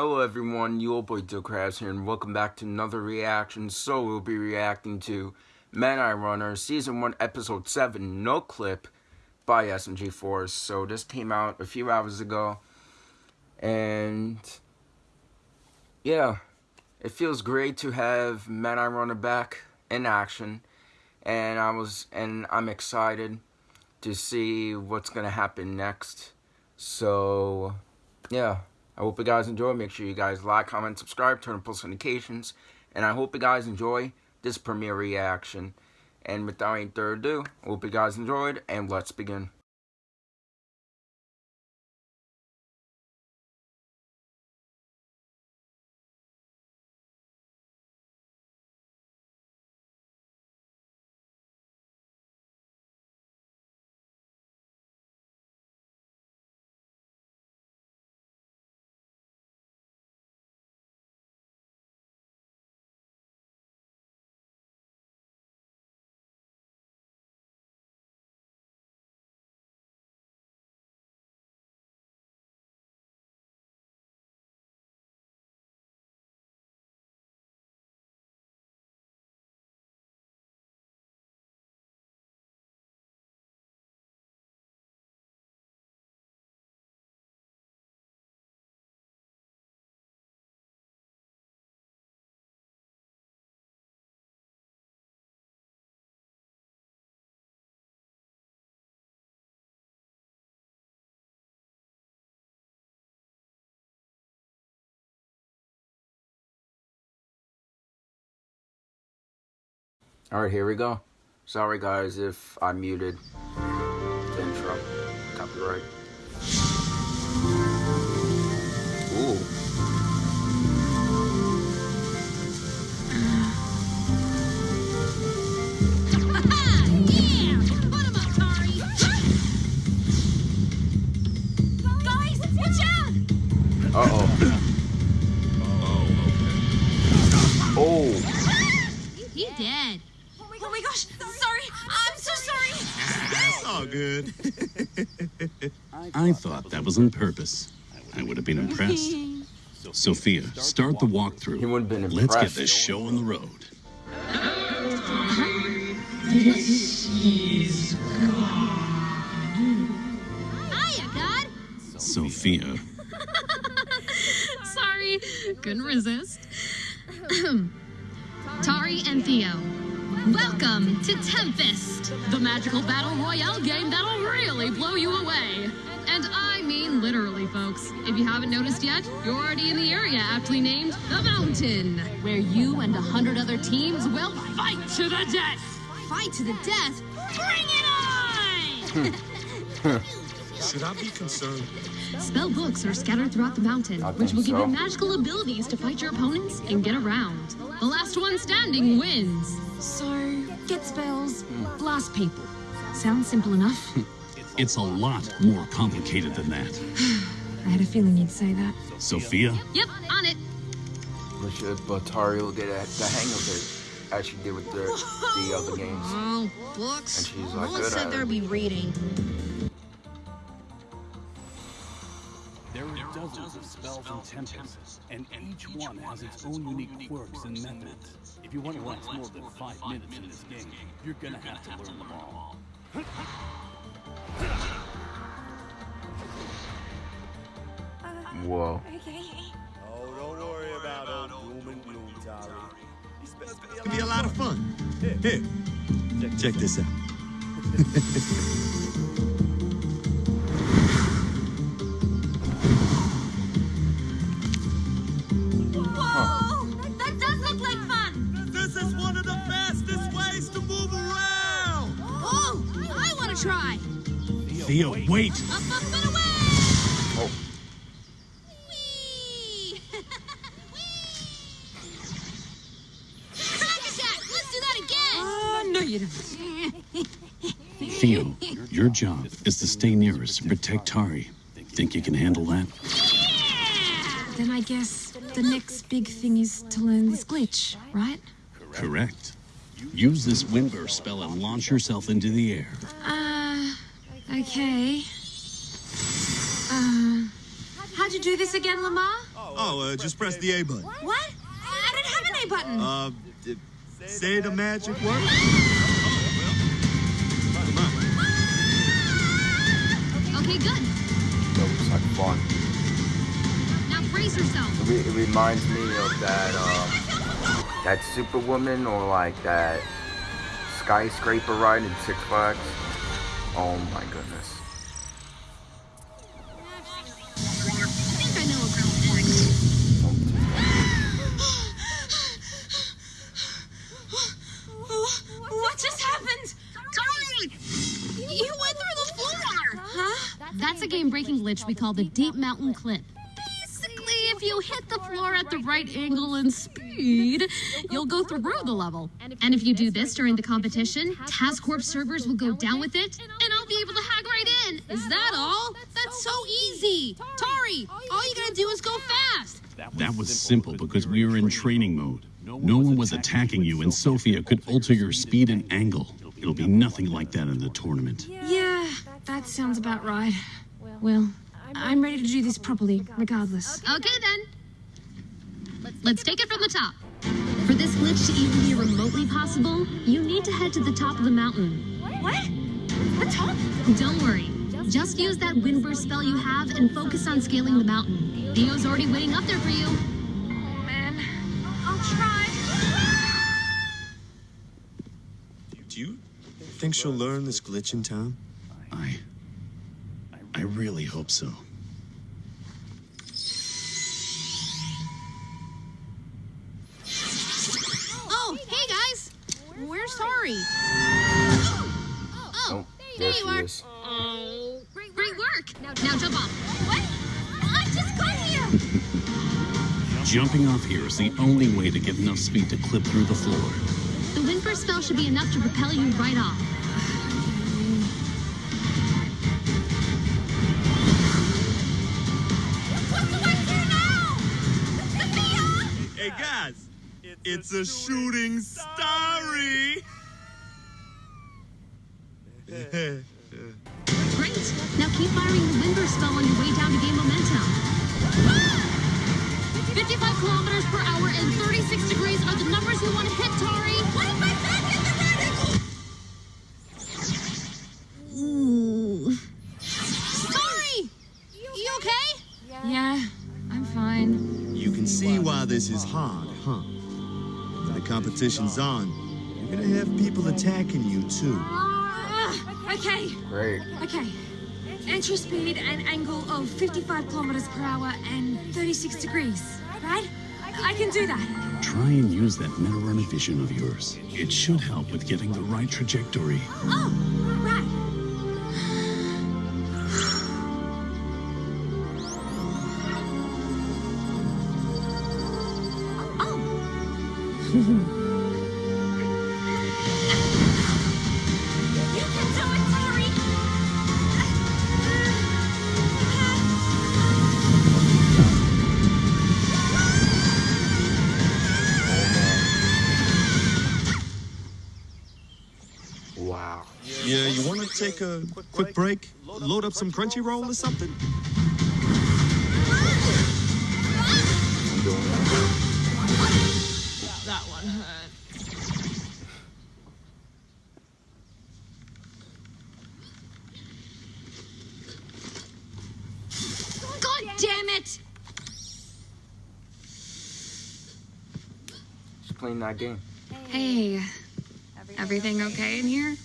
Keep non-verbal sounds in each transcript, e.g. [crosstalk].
Hello everyone, your boy Crabs here, and welcome back to another reaction. So we'll be reacting to Meta Runner Season 1 Episode 7 No Clip by SMG4. So this came out a few hours ago, and yeah, it feels great to have Meta Runner back in action, and I was and I'm excited to see what's gonna happen next. So yeah. I hope you guys enjoy. Make sure you guys like, comment, subscribe, turn on post notifications. And I hope you guys enjoy this premiere reaction. And without any further ado, I hope you guys enjoyed, and let's begin. Alright, here we go. Sorry guys if I muted the intro. Copyright. Ooh. Uh-oh. Oh, oh. He dead. Oh my gosh, sorry. I'm so sorry. That's all good. [laughs] I thought that was on purpose. I would have been impressed. Sophia, start the He walkthrough. would have been Let's get this show on the road. Hiya, God. Sophia, [laughs] Sorry, couldn't resist. [clears throat] Tari and Theo, welcome to Tempest, the magical battle royale game that'll really blow you away. And I mean literally, folks. If you haven't noticed yet, you're already in the area aptly named The Mountain, where you and a hundred other teams will fight to the death. Fight to the death? Bring it on! Hmm. [laughs] Hmm. Should I be concerned? Spell books are scattered throughout the mountain, which think will give so. you magical abilities to fight your opponents and get around. The last one standing wins. So, get spells, hmm. blast people. Sounds simple enough. Hmm. it's a lot more complicated than that. [sighs] I had a feeling you'd say that. Sophia, Yep, on it. But, should, but Tari will get the hang of it, as she did with the, the other games. Oh, books. And she's like no one said there'd it. be reading. Dozens of spells and tempests, and each one has its own unique quirks and methods. If you want to last more than five minutes in this game, you're gonna have to learn them all. Whoa. Oh, don't worry about old doom and gloom, Tari. These spells can be a lot of fun. Here, check this out. [laughs] Theo, wait! Up, up! Oh. Whee! [laughs] Crack attack! Let's do that again! Uh, no, you don't. Theo, your job is to stay near us and protect Tari. Think you can handle that? Yeah! Then I guess the next big thing is to learn this glitch, right? Correct. Use this windburst spell and launch yourself into the air. Uh, okay. Uh, how'd you do this again, Lamar? Oh, Oh, uh, just press the A button. What? I don't have an A button. Uh, say the magic word. Come on. Okay, good. That looks like fun. Now brace yourself. It, re- it reminds me of that um, that Superwoman or like that skyscraper ride in Six Flags. Oh my goodness. I think I know about this. What just happened? Tori! You went through the floor! Huh? That's a game-breaking glitch we call the Deep Mountain Clip. Basically, if you hit the floor at the right angle and speed, you'll go through the level. And if you do this during the competition, TAS Corp servers will go down with it, and I'll be able to hack right in. Is that all? That's so easy. Tari, all you gotta do is go fast. That was simple because we were in training mode. No one was attacking you, and Sophia could alter your speed and angle. It'll be nothing like that in the tournament. Yeah, that sounds about right. Well, I'm ready to do this properly, regardless. Okay then. Let's take it from the top. For this glitch to even be remotely possible, you need to head to the top of the mountain. What? The top? Don't worry. Just use that windburst spell you have and focus on scaling the mountain. Theo's already waiting up there for you. Oh, man. I'll try. Do you think she'll learn this glitch in time? I. I really hope so. Oh, hey guys! Where's Tori? Oh, there oh, there you are. is. Oh, great, great work. Now, now jump off. What? I just got here. Jumping off here is the only way to get enough speed to clip through the floor. The windburst spell should be enough to propel you right off. What's up here now? Hey guys, it's a shooting starry. [laughs] Great. Now keep firing the windburst spell on your way down to gain momentum. 55 kilometers per hour and 36 degrees are the numbers you want to hit, Tori. Why am I back in the radical? Ooh. Tori! You okay? Yeah, I'm fine. You can see why this is hard, huh? When the competition's on, you're gonna have people attacking you too. Ah, okay, Great. okay. Entry speed and angle of 55 kilometers per hour and 36 degrees, right? I can do that. Try and use that meta runner vision of yours. It should help with getting the right trajectory. Oh, right. Yeah, you wanna take a quick break? Load up some Crunchyroll or something? I'm doing it. That one hurt. God damn it! Just playing that game. Hey, everything okay in here?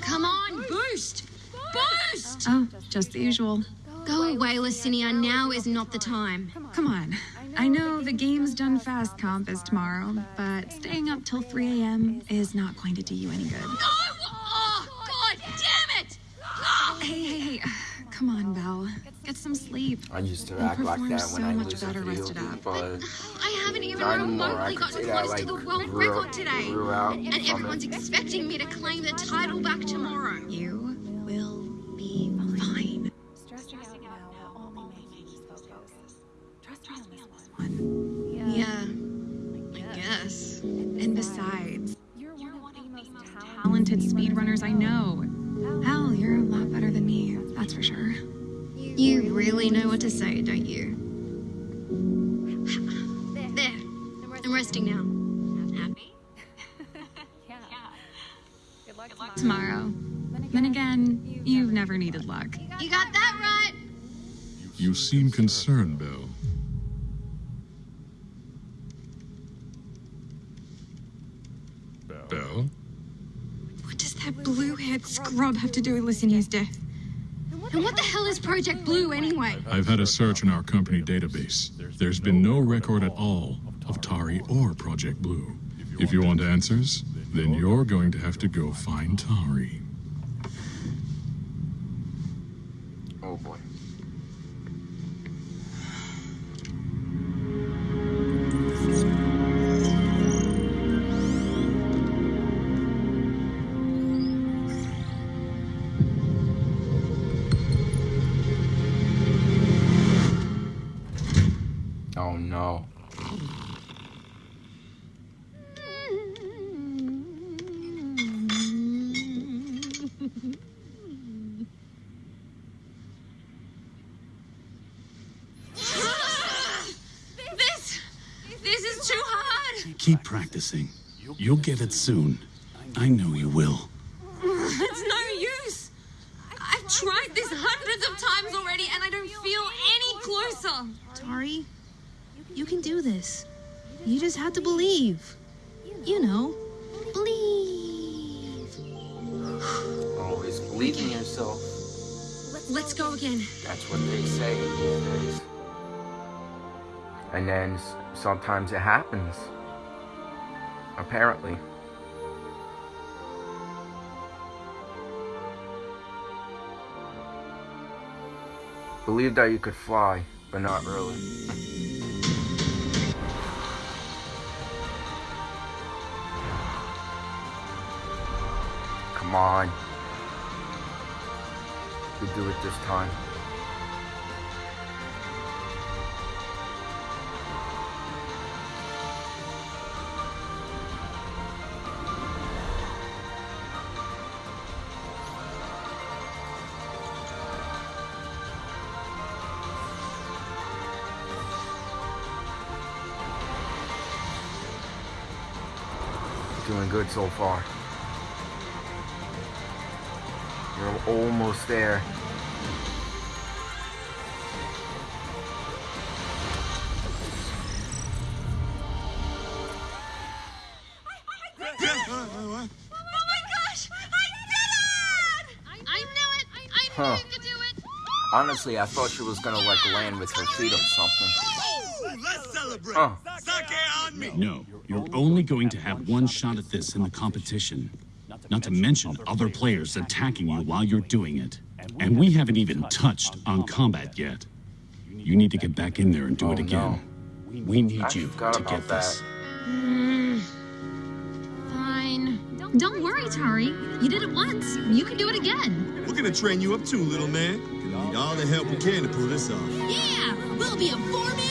Come on, boost! Boost! Oh, just the usual. Go away, Lucinia. Now is not the time. Come on. I know the game's done fast comp is tomorrow, but staying up till 3 a.m. is not going to do you any good. No! Oh, God damn it! Oh. Hey, hey, hey. Come on, Belle. Get some sleep. I used to You'll act like perform that so when I much better rested games, up. But I haven't even not anymore. I remotely gotten say that close like to the world grew record today. And everyone's it. expecting me to claim the title back tomorrow. You will be fine. Stressing out now will only make you focus. Trust me on this one. Yeah, I guess. And besides, You're one of the most talented speedrunners I know. Hell, you're a lot better than me, that's for sure. You really know what to say, don't you? Resting now. Happy? [laughs] Yeah. Good luck tomorrow. Tomorrow. Then again, you've never needed luck. You got that right. You seem concerned, Belle. Belle? What does that blue-haired scrub have to do with Lucinia's death? And what the hell is Project Blue anyway? I've had a search in our company database. There's been no record at all of Tari or Project Blue. If you want answers, then you're going to have to go find Tari. Oh boy. Keep practicing. You'll get it soon. I know you will. [laughs] It's no use. I've tried this hundreds of times already, and I don't feel any closer. Tari, you can do this. You just have to believe. You know, believe. Oh, Always believe in yourself. Let's go again. That's what they say these days. And then sometimes it happens. Apparently. Believe that you could fly, but not really. Come on. You do it this time. Good so far. You're almost there. Oh my gosh! I did it! I knew it. I knew Huh. you could do it. Honestly, I thought she was gonna like land with her feet or something. Let's celebrate. Oh. Sake me. No, you're only going to have one shot at this in the competition. Not to mention other players attacking you while you're doing it. And we haven't even touched on combat yet. You need to get back in there and do Oh, it again. We need you to get this. [sighs] Fine. Don't worry, Tari. You did it once. You can do it again. We're gonna train you up too, little man. Gonna need all the help we can to pull this off. Yeah, we'll be a four-man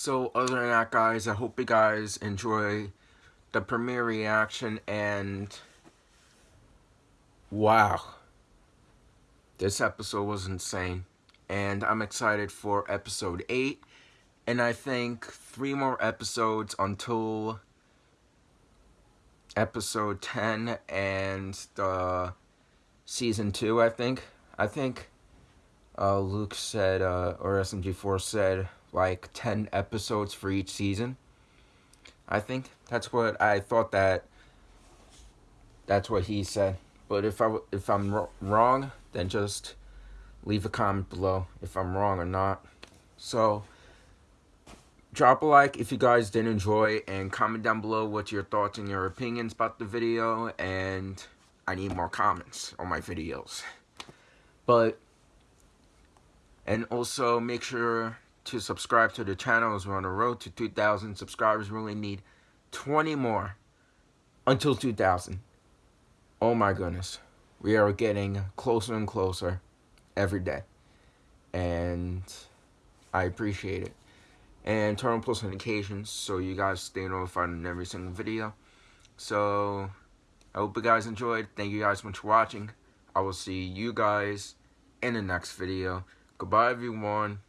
So other than that, guys, I hope you guys enjoy the premiere reaction and wow, this episode was insane, and I'm excited for episode eight, and I think three more episodes until episode ten and the season two. I think. I think. Uh, Luke said, uh, or SMG4 said, like 10 episodes for each season. I think that's what I thought that that's what he said. But if I if I'm wrong, then just leave a comment below if I'm wrong or not. So drop a like if you guys did enjoy and comment down below what your thoughts and your opinions about the video and I need more comments on my videos. But and also make sure to subscribe to the channel as we're on the road to 2,000 subscribers. We really need 20 more until 2,000. Oh my goodness. We are getting closer and closer every day. And I appreciate it. And turn on post notifications so you guys stay notified on every single video. So, I hope you guys enjoyed. Thank you guys so much for watching. I will see you guys in the next video. Goodbye, everyone.